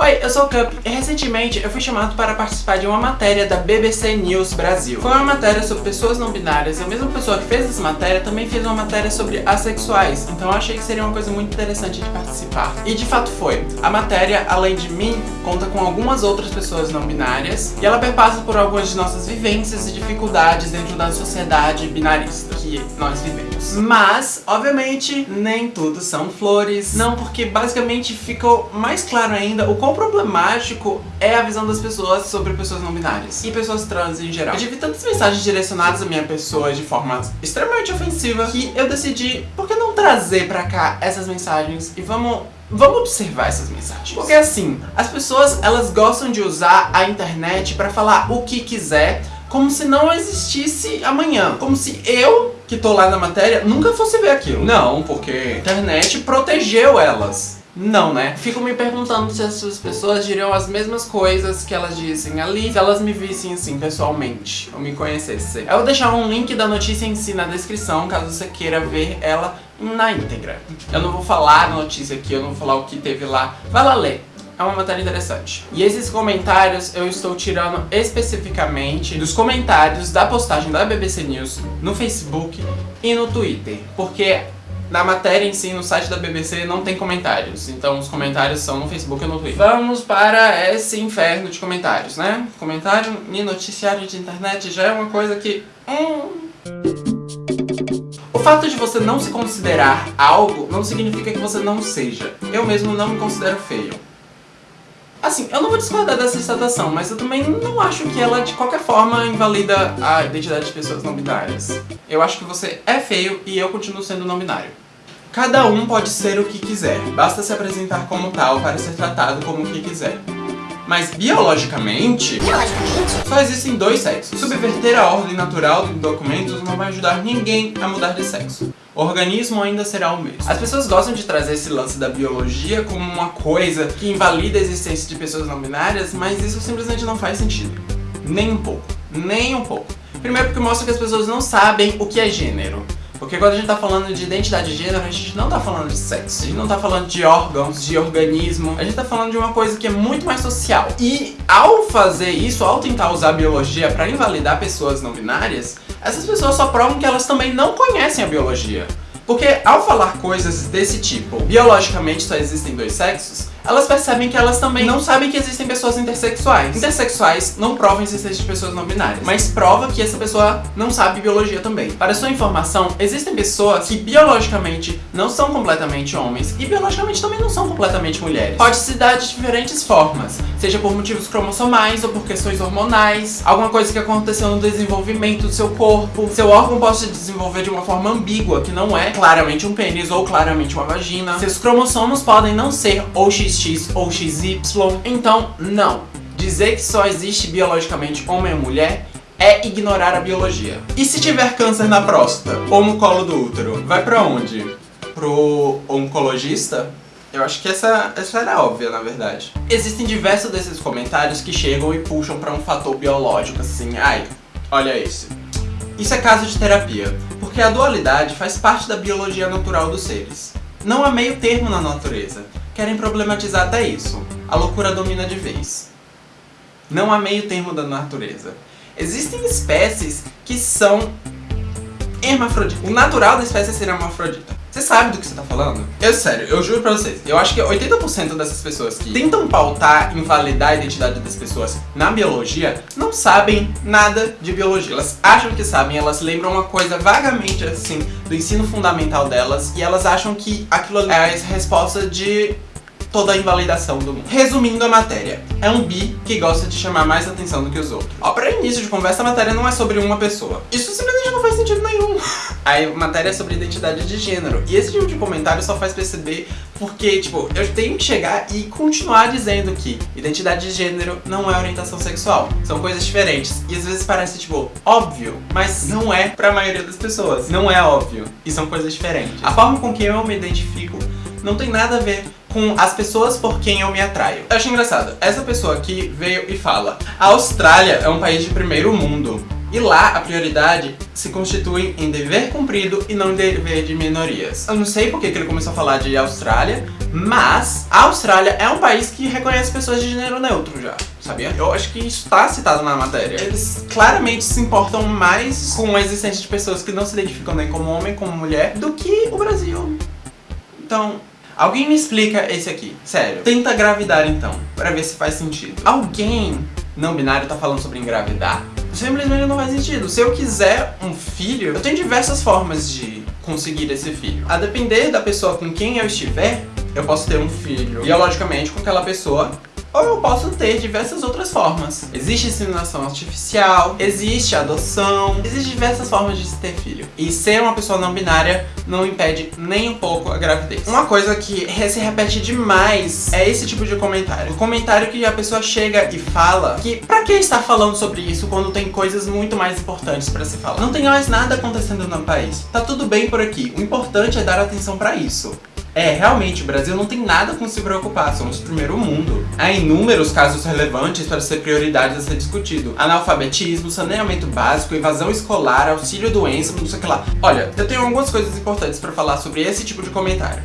Oi, eu sou o Cup e recentemente eu fui chamado para participar de uma matéria da BBC News Brasil. Foi uma matéria sobre pessoas não binárias e a mesma pessoa que fez essa matéria também fez uma matéria sobre assexuais, então eu achei que seria uma coisa muito interessante de participar. E de fato foi. A matéria, além de mim, conta com algumas outras pessoas não binárias e ela perpassa por algumas de nossas vivências e dificuldades dentro da sociedade binarista que nós vivemos. Mas, obviamente, nem tudo são flores, não porque basicamente ficou mais claro ainda o quão problemático é a visão das pessoas sobre pessoas não binárias e pessoas trans em geral. Eu tive tantas mensagens direcionadas à minha pessoa de forma extremamente ofensiva que eu decidi, por que não trazer pra cá essas mensagens e vamos Vamos observar essas mensagens. Porque assim, as pessoas elas gostam de usar a internet pra falar o que quiser, como se não existisse amanhã. Como se eu, que tô lá na matéria, nunca fosse ver aquilo. Não, porque a internet protegeu elas. Não, né? Fico me perguntando se essas pessoas diriam as mesmas coisas que elas dizem ali, se elas me vissem assim pessoalmente, ou me conhecessem. Eu vou deixar um link da notícia em si na descrição, caso você queira ver ela na íntegra. Eu não vou falar a notícia aqui, eu não vou falar o que teve lá. Vai lá ler. É uma matéria interessante. E esses comentários eu estou tirando especificamente dos comentários da postagem da BBC News no Facebook e no Twitter. Porque na matéria em si, no site da BBC, não tem comentários. Então os comentários são no Facebook e no Twitter. Vamos para esse inferno de comentários, né? Comentário e noticiário de internet já é uma coisa que... Hum... O fato de você não se considerar algo não significa que você não seja. Eu mesmo não me considero feio. Assim, eu não vou discordar dessa citação, mas eu também não acho que ela, de qualquer forma, invalida a identidade de pessoas não binárias. Eu acho que você é feio e eu continuo sendo não binário. Cada um pode ser o que quiser, basta se apresentar como tal para ser tratado como o que quiser. Mas biologicamente, biologicamente, só existem dois sexos. Subverter a ordem natural dos documentos não vai ajudar ninguém a mudar de sexo. O organismo ainda será o mesmo. As pessoas gostam de trazer esse lance da biologia como uma coisa que invalida a existência de pessoas não binárias, mas isso simplesmente não faz sentido. Nem um pouco. Nem um pouco. Primeiro porque mostra que as pessoas não sabem o que é gênero. Porque quando a gente tá falando de identidade de gênero, a gente não tá falando de sexo, a gente não tá falando de órgãos, de organismo, a gente tá falando de uma coisa que é muito mais social. E ao fazer isso, ao tentar usar a biologia pra invalidar pessoas não binárias, essas pessoas só provam que elas também não conhecem a biologia. Porque ao falar coisas desse tipo, biologicamente só existem dois sexos, elas percebem que elas também não sabem que existem pessoas intersexuais. Intersexuais não provam a existência de pessoas não binárias, mas prova que essa pessoa não sabe biologia também. Para sua informação, existem pessoas que biologicamente não são completamente homens e biologicamente também não são completamente mulheres. Pode se dar de diferentes formas, seja por motivos cromossomais ou por questões hormonais, alguma coisa que aconteceu no desenvolvimento do seu corpo, seu órgão pode se desenvolver de uma forma ambígua, que não é claramente um pênis ou claramente uma vagina. Seus cromossomos podem não ser ou XX XX ou XY. Então, não. Dizer que só existe biologicamente homem ou mulher é ignorar a biologia. E se tiver câncer na próstata ou no colo do útero, vai pra onde? Pro oncologista? Eu acho que essa, essa era óbvia, na verdade. Existem diversos desses comentários que chegam e puxam pra um fator biológico, assim, ai, olha esse. Isso é caso de terapia, porque a dualidade faz parte da biologia natural dos seres. Não há meio termo na natureza querem problematizar até isso. A loucura domina de vez. Não há meio termo da natureza. Existem espécies que são hermafroditas. O natural da espécie é ser hermafrodita. Você sabe do que você tá falando? Eu, sério, eu juro pra vocês, eu acho que 80% dessas pessoas que tentam pautar, invalidar a identidade das pessoas na biologia, não sabem nada de biologia. Elas acham que sabem, elas lembram uma coisa vagamente assim, do ensino fundamental delas, e elas acham que aquilo é a resposta de toda a invalidação do mundo. Resumindo a matéria, é um bi que gosta de chamar mais atenção do que os outros. Ó, pra início de conversa, a matéria não é sobre uma pessoa. Isso simplesmente não faz sentido nenhum. A matéria é sobre identidade de gênero. E esse tipo de comentário só faz perceber porque, tipo, eu tenho que chegar e continuar dizendo que identidade de gênero não é orientação sexual. São coisas diferentes. E às vezes parece, tipo, óbvio, mas não é pra maioria das pessoas. Não é óbvio. E são coisas diferentes. A forma com que eu me identifico não tem nada a ver com as pessoas por quem eu me atraio. Eu acho engraçado, essa pessoa aqui veio e fala A Austrália é um país de primeiro mundo. E lá, a prioridade se constitui em dever cumprido e não dever de minorias. Eu não sei porque que ele começou a falar de Austrália, mas a Austrália é um país que reconhece pessoas de gênero neutro já, sabia? Eu acho que isso está citado na matéria. Eles claramente se importam mais com a existência de pessoas que não se identificam nem como homem, como mulher, do que o Brasil. Então, Alguém me explica esse aqui, sério. Tenta gravidar então, pra ver se faz sentido. Alguém não binário tá falando sobre engravidar? Simplesmente não faz sentido. Se eu quiser um filho, eu tenho diversas formas de conseguir esse filho. A depender da pessoa com quem eu estiver, eu posso ter um filho biologicamente com aquela pessoa ou eu posso ter diversas outras formas. Existe inseminação artificial, existe adoção, existem diversas formas de se ter filho. E ser uma pessoa não binária não impede nem um pouco a gravidez. Uma coisa que se repete demais é esse tipo de comentário. O comentário que a pessoa chega e fala que pra que estar falando sobre isso quando tem coisas muito mais importantes pra se falar? Não tem mais nada acontecendo no país. Tá tudo bem por aqui. O importante é dar atenção pra isso. É, realmente, o Brasil não tem nada com se preocupar, somos o primeiro mundo. Há inúmeros casos relevantes para ser prioridade a ser discutido. Analfabetismo, saneamento básico, evasão escolar, auxílio doença, não sei o que lá. Olha, eu tenho algumas coisas importantes para falar sobre esse tipo de comentário.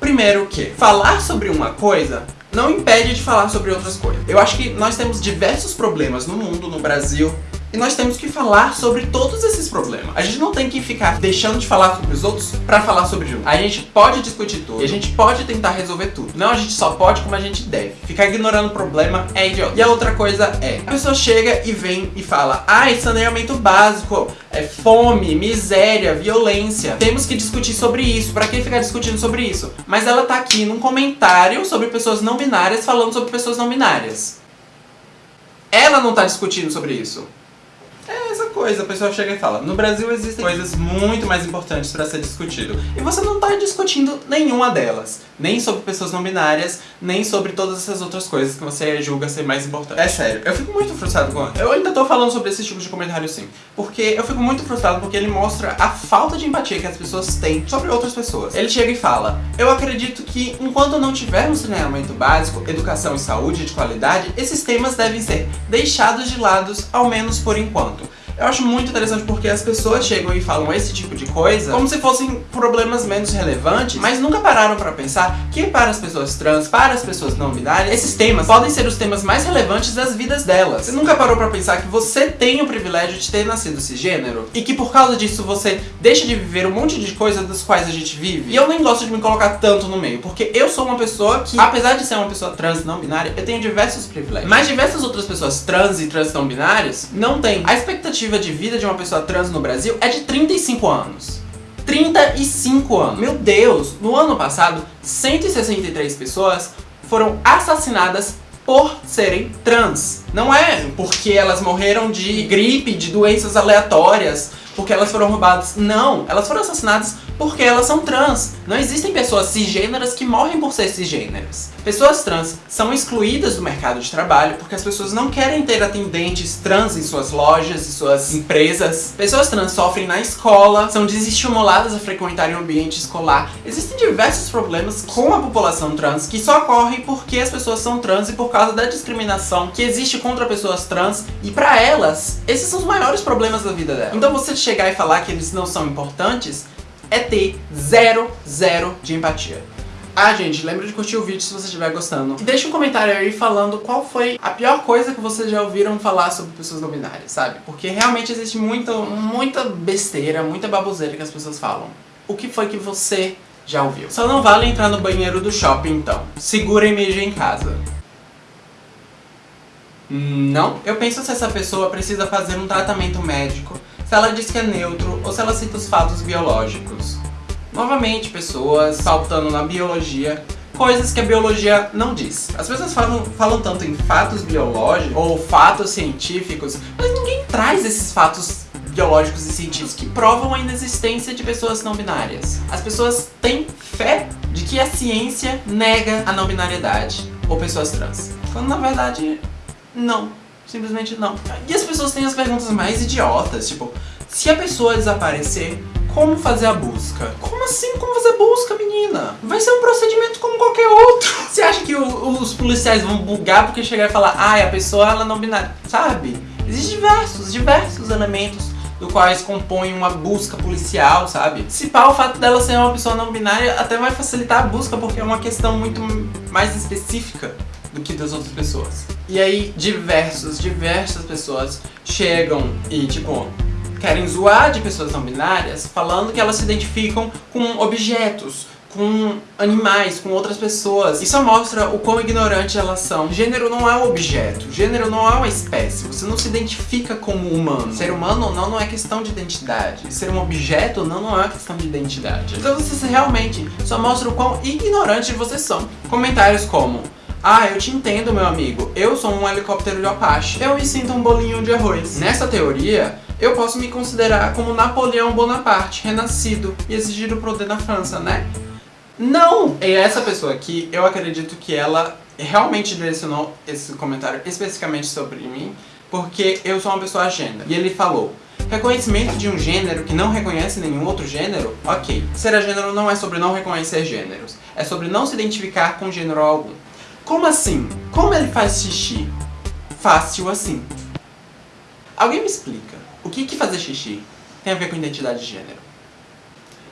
Primeiro que, falar sobre uma coisa não impede de falar sobre outras coisas. Eu acho que nós temos diversos problemas no mundo, no Brasil, e nós temos que falar sobre todos esses problemas. A gente não tem que ficar deixando de falar sobre os outros pra falar sobre um. A gente pode discutir tudo e a gente pode tentar resolver tudo. Não a gente só pode como a gente deve. Ficar ignorando o problema é idiota. E a outra coisa é, a pessoa chega e vem e fala Ah, saneamento básico, é fome, miséria, violência. Temos que discutir sobre isso. Pra que ficar discutindo sobre isso? Mas ela tá aqui num comentário sobre pessoas não binárias falando sobre pessoas não binárias. Ela não tá discutindo sobre isso coisa, a pessoa chega e fala, no Brasil existem coisas muito mais importantes para ser discutido. E você não tá discutindo nenhuma delas. Nem sobre pessoas não binárias, nem sobre todas essas outras coisas que você julga ser mais importantes. É sério, eu fico muito frustrado com... Eu ainda tô falando sobre esse tipo de comentário sim. Porque eu fico muito frustrado porque ele mostra a falta de empatia que as pessoas têm sobre outras pessoas. Ele chega e fala, eu acredito que enquanto não tivermos saneamento básico, educação e saúde de qualidade, esses temas devem ser deixados de lado, ao menos por enquanto. Eu acho muito interessante porque as pessoas chegam e falam esse tipo de coisa como se fossem problemas menos relevantes, mas nunca pararam pra pensar que para as pessoas trans, para as pessoas não binárias, esses temas podem ser os temas mais relevantes das vidas delas. Você nunca parou pra pensar que você tem o privilégio de ter nascido cisgênero? E que por causa disso você deixa de viver um monte de coisas das quais a gente vive? E eu nem gosto de me colocar tanto no meio, porque eu sou uma pessoa que, apesar de ser uma pessoa trans não binária, eu tenho diversos privilégios. Mas diversas outras pessoas trans e trans não binárias não têm. A expectativa expectativa de vida de uma pessoa trans no Brasil é de 35 anos. 35 anos. Meu Deus, no ano passado, 163 pessoas foram assassinadas por serem trans. Não é porque elas morreram de gripe, de doenças aleatórias, porque elas foram roubadas. Não, elas foram assassinadas porque elas são trans. Não existem pessoas cisgêneras que morrem por ser cisgêneras. Pessoas trans são excluídas do mercado de trabalho porque as pessoas não querem ter atendentes trans em suas lojas e suas empresas. Pessoas trans sofrem na escola, são desestimuladas a frequentarem o ambiente escolar. Existem diversos problemas com a população trans que só ocorrem porque as pessoas são trans e por causa da discriminação que existe contra pessoas trans e para elas, esses são os maiores problemas da vida dela. Então você chegar e falar que eles não são importantes é ter zero, zero de empatia. Ah, gente, lembra de curtir o vídeo se você estiver gostando. E deixa um comentário aí falando qual foi a pior coisa que vocês já ouviram falar sobre pessoas não binárias, sabe? Porque realmente existe muita, muita besteira, muita baboseira que as pessoas falam. O que foi que você já ouviu? Só não vale entrar no banheiro do shopping, então. Segura e mija em casa. Não. Eu penso se essa pessoa precisa fazer um tratamento médico se ela diz que é neutro ou se ela cita os fatos biológicos. Novamente, pessoas faltando na biologia, coisas que a biologia não diz. As pessoas falam, falam tanto em fatos biológicos ou fatos científicos, mas ninguém traz esses fatos biológicos e científicos que provam a inexistência de pessoas não binárias. As pessoas têm fé de que a ciência nega a não binariedade ou pessoas trans, quando na verdade não. Simplesmente não. E as pessoas têm as perguntas mais idiotas, tipo, se a pessoa desaparecer, como fazer a busca? Como assim como fazer busca, menina? Vai ser um procedimento como qualquer outro. Você acha que o, os policiais vão bugar porque chegar e falar, ai, ah, a pessoa ela não binária, sabe? Existem diversos, diversos elementos do quais compõem uma busca policial, sabe? Se pá, o fato dela ser uma pessoa não binária até vai facilitar a busca, porque é uma questão muito mais específica do que das outras pessoas. E aí, diversos, diversas pessoas chegam e, tipo, querem zoar de pessoas não binárias, falando que elas se identificam com objetos, com animais, com outras pessoas. Isso mostra o quão ignorante elas são. Gênero não é um objeto, gênero não é uma espécie, você não se identifica como humano. Ser humano ou não, não é questão de identidade. Ser um objeto ou não, não é questão de identidade. Então vocês realmente só mostram o quão ignorantes vocês são. Comentários como ah, eu te entendo, meu amigo. Eu sou um helicóptero de Apache. Eu me sinto um bolinho de arroz. Nessa teoria, eu posso me considerar como Napoleão Bonaparte, renascido e exigir o poder na França, né? Não! E essa pessoa aqui, eu acredito que ela realmente direcionou esse comentário especificamente sobre mim, porque eu sou uma pessoa agenda. E ele falou, reconhecimento de um gênero que não reconhece nenhum outro gênero? Ok. Ser gênero não é sobre não reconhecer gêneros, é sobre não se identificar com gênero algum. Como assim? Como ele faz xixi? Fácil assim. Alguém me explica, o que que fazer xixi tem a ver com identidade de gênero?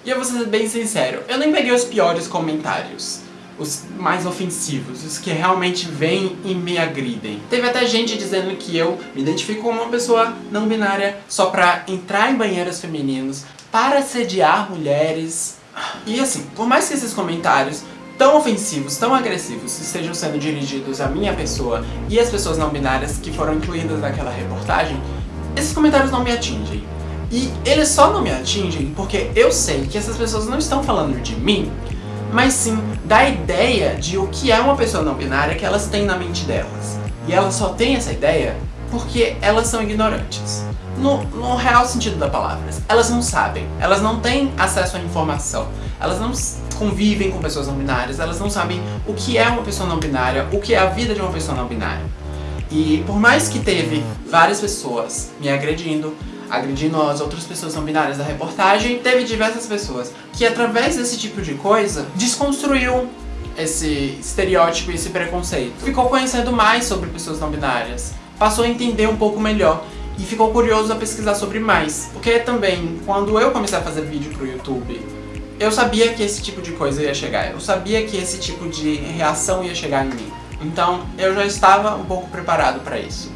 E eu vou ser bem sincero, eu nem peguei os piores comentários. Os mais ofensivos, os que realmente vêm e me agridem. Teve até gente dizendo que eu me identifico como uma pessoa não binária só pra entrar em banheiros femininos, para sediar mulheres. E assim, por mais que esses comentários tão ofensivos, tão agressivos, estejam sendo dirigidos à minha pessoa e às pessoas não binárias que foram incluídas naquela reportagem, esses comentários não me atingem. E eles só não me atingem porque eu sei que essas pessoas não estão falando de mim, mas sim da ideia de o que é uma pessoa não binária que elas têm na mente delas. E elas só têm essa ideia porque elas são ignorantes. No, no real sentido da palavra. Elas não sabem, elas não têm acesso à informação, elas não convivem com pessoas não binárias, elas não sabem o que é uma pessoa não binária, o que é a vida de uma pessoa não binária. E por mais que teve várias pessoas me agredindo, agredindo as outras pessoas não binárias da reportagem, teve diversas pessoas que através desse tipo de coisa desconstruiu esse estereótipo e esse preconceito. Ficou conhecendo mais sobre pessoas não binárias, passou a entender um pouco melhor e ficou curioso a pesquisar sobre mais. Porque também, quando eu comecei a fazer vídeo pro YouTube, eu sabia que esse tipo de coisa ia chegar, eu sabia que esse tipo de reação ia chegar em mim. Então, eu já estava um pouco preparado para isso.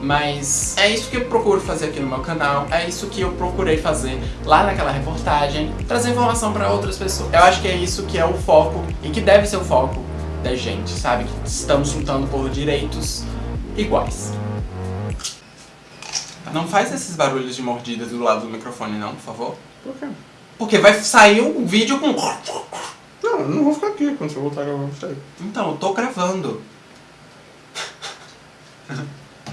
Mas é isso que eu procuro fazer aqui no meu canal, é isso que eu procurei fazer lá naquela reportagem, trazer informação para outras pessoas. Eu acho que é isso que é o foco e que deve ser o foco da gente, sabe? Que estamos lutando por direitos iguais. Não faz esses barulhos de mordidas do lado do microfone não, por favor. Por quê? Porque vai sair um vídeo com... Não, eu não vou ficar aqui quando você voltar a gravar, eu vou sair. Então, eu tô gravando.